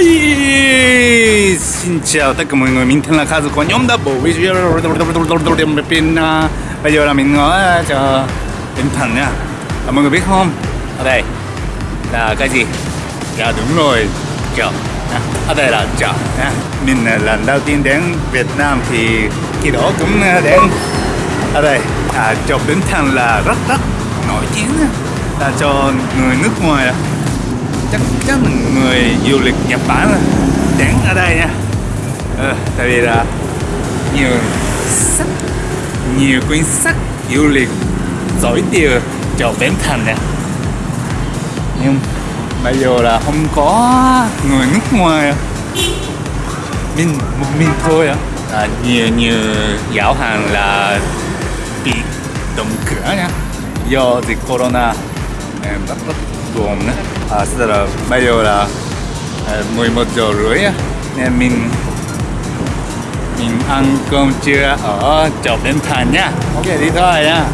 Hi, xin chào tất cả mọi người, mình tên là Kazu của nhóm Double Bên bây giờ là mình ở cho Bình Thành nha à, Mọi người biết không? Ở đây là cái gì? Dạ đúng rồi, chợ Ở đây là chợ nha Mình lần đầu tiên đến Việt Nam thì khi đó cũng đến ở đây à, chợ Bình Thành là rất rất nổi tiếng là cho người nước ngoài chắc chắn là người du lịch Nhật Bản đến ở đây nha. À, tại vì là nhiều sách nhiều quyển sách du lịch giỏi tiêu cho Bến Thành nha nhưng bây giờ là không có người nước ngoài à. mình một mình thôi à. à nhiều nhiều giáo hàng là bị đóng cửa nha. Do dịch corona em rất rất nữa à, sau là bây giờ là à, 11 giờ rưỡi nên mình mình ăn cơm trưa ở chợ Bến Thành nhá ok đi thôi nha.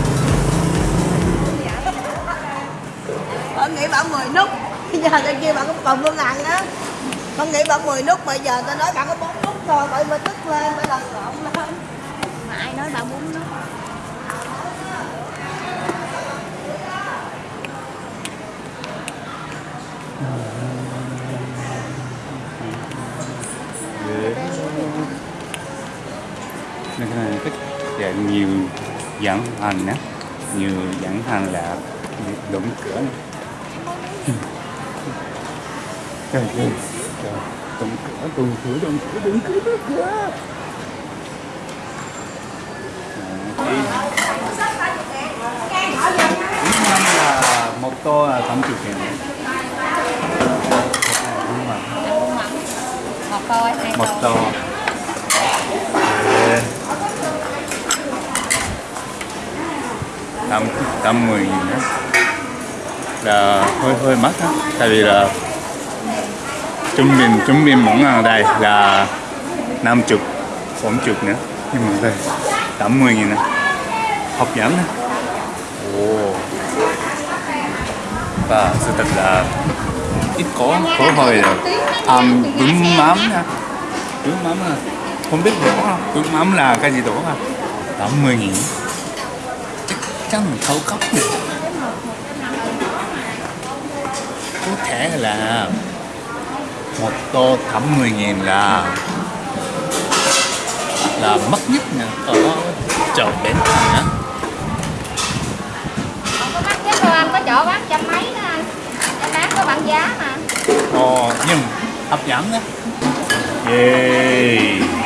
Con nghĩ bạn 10 nút. Bây giờ trên kia bạn có còn phương ăn á. Con nghĩ bạn 10 nút bây giờ tao nói bạn có 4 nút thôi bởi mà tức lên bởi lần lộn lên mà ai nói bạn 4 nút nên cái này thích. Dạng nhiều dẫn hành á. Nhiều dẫn hành là đụng cửa này. trời ơi, trời. Đụng cửa đụng cửa đụng cửa đụng cửa đụng cửa. Dạ. Năm là một tô là 80 nghìn một tô. Một tô. Tám tám mười nghìn đó là hơi hơi mắc á, tại vì là trung bình trung bình món ăn ở đây là năm chục, bốn chục nữa. Nhưng mà đây, tám mươi nghìn nè hấp dẫn nè ồ. Và sự thật là ít có có hơi là ăn bún mắm nha bún mắm à. Không biết đổ không bún mắm là cái gì đổ à. Tám mươi nghìn chắc chắn là thấu cấp này. Có thể là một tô 80 nghìn là là mắc nhất nè ở chợ Bến Thành á. Có mắc nhất đâu anh có chỗ bán trăm mấy đó anh. Em bán có bằng giá mà. Ồ, nhưng hấp dẫn á. Yeah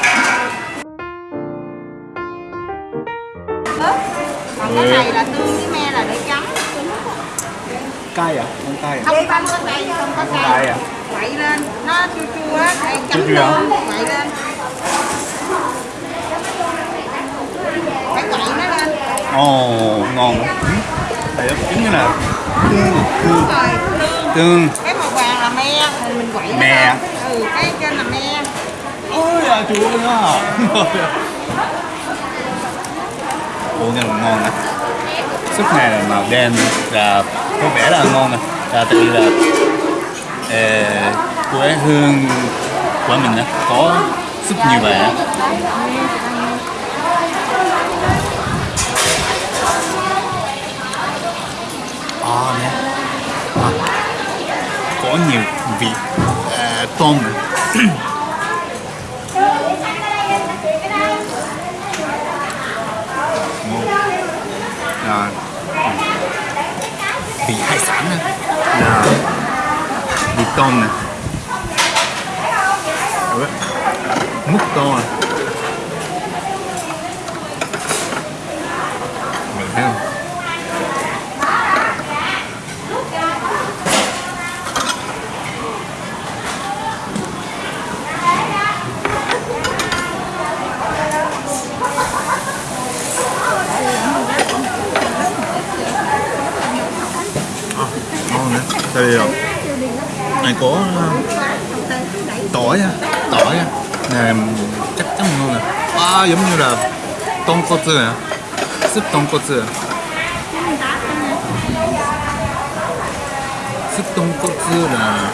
còn cái này là tương với me là để chấm Cay à? Không cay à? không không có cay không có cay cay à? quậy lên nó chua chua á Chua chấm chua hả? luôn quậy lên phải quậy nó lên Ồ, ngon quá Đây đó, chính như là tương, tương, tương cái màu vàng là me thì mình quậy nó Me. lên. ừ cái trên là me Ôi à, chú ơi á Ồ, rất là ngon nè Súp này là màu đen là có vẻ là ngon nè. Là tại vì là ê, quê hương của mình á có súp như vậy à nè. À, có nhiều vị à, tôm. rồi vị hải sản nè. Là vị tôm nè. Múc to à. Mình thấy không à, ngon nữa tại vì này có tỏi á tỏi á nè, chắc chắn ngon nè. À giống như là tôm cốt nè súp tôm cốt súp tôm cốt là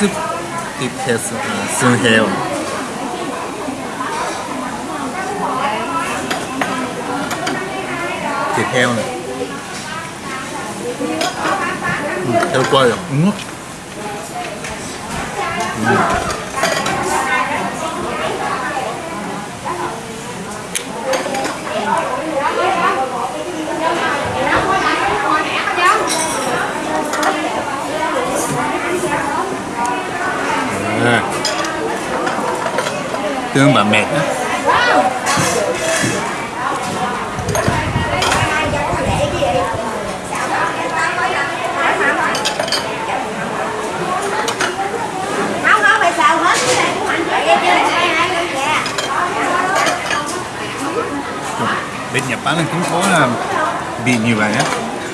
súp thịt heo à, xương heo. Thịt heo này quay rồi. Nước À. tương bà mệt á không không phải xào hết cái này cũng mạnh vậy chứ dạ bên Nhật Bản là cũng có là vị như vậy á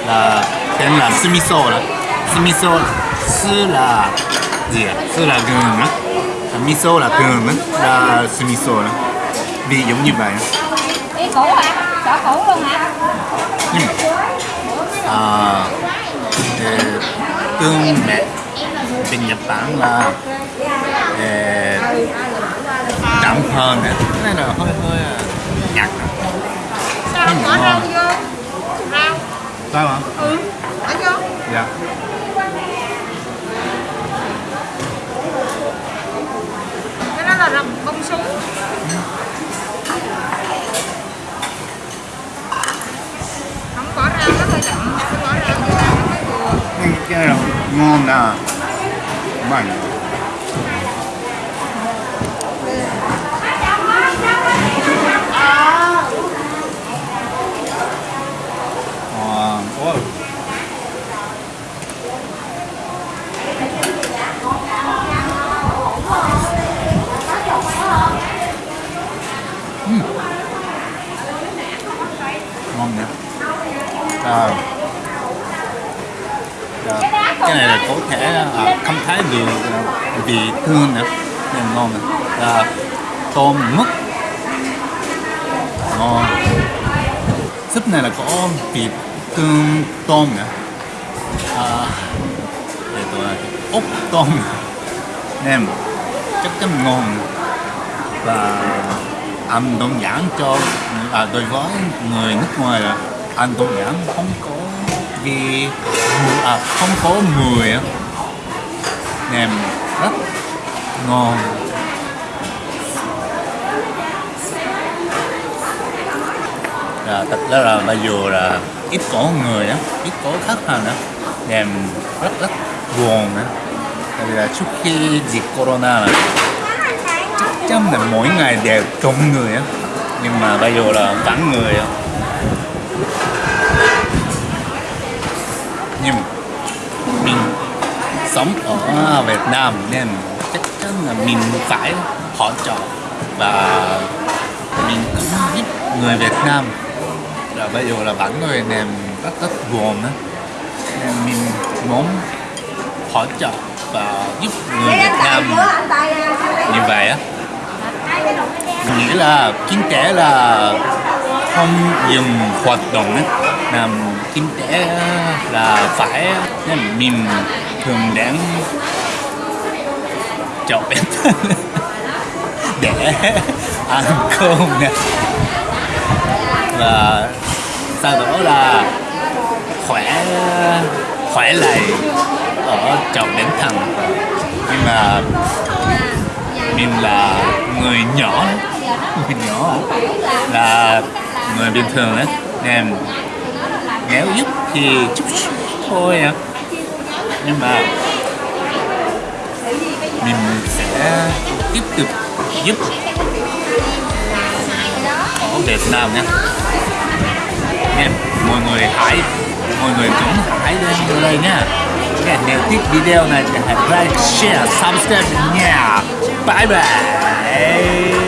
là tên là sumiso là sumiso sư là gì ạ? Sư là gừng á. À, miso là gừng á. Là sumiso đó. Vị giống như vậy đi cũ hả chỗ cũ luôn hả? Nhưng à, tương mẹ bên Nhật Bản là ờ, đậm hơn á. Cái này là hơi hơi à, nhạt không bỏ rau vô rau. Sao hả? ừ bỏ vô Dạ. cái đó là rau bông súng không bỏ rau nó hơi đậm bỏ rau vô nó mới vừa cái là ngon nè mạnh Ờ, ôi. Ừm. ngon nhỉ à, Dạ. Dạ. cái này là có thể à, không thấy được à, vị thương nữa. Nên ngon nữa là dạ. tôm mứt. Ngon. Súp này là có vị tương tôm nữa à, dạ. để tôi ốc tôm. Nem chắc chắn ngon. Và ăn đơn giản cho à, đối với người nước ngoài là ăn đơn giản không có vì à, không có mùi á. Nem rất ngon. À, thật ra là bây giờ là ít có người á ít có khách hàng á nem rất rất buồn á. Tại vì là trước khi dịch corona là chắc chắn là mỗi ngày đều đông người á. Nhưng mà bây giờ là vắng người á. Nhưng mình sống ở Việt Nam nên chắc chắn là mình phải hỗ trợ và mình cũng giúp người Việt Nam. Là bây giờ là bản người nên rất rất buồn đó nên mình muốn hỗ trợ và giúp người Việt Nam như vậy á. Mình nghĩ là kinh tế là không dừng hoạt động ấy làm kinh tế là phải nên mình thường đến chợ bên để ăn cơm nè. Và sau đó là khỏe khỏe lại ở chợ bến thành nhưng mà mình là người nhỏ người nhỏ, là người bình thường đấy. Nên nếu giúp thì chút thôi à nhưng mà mình sẽ tiếp tục giúp ở Việt Nam nhé nha mọi người hãy mọi người cũng hãy lên đây nha. Nha nếu thích video này thì hãy like, share, subscribe nha. Bye bye.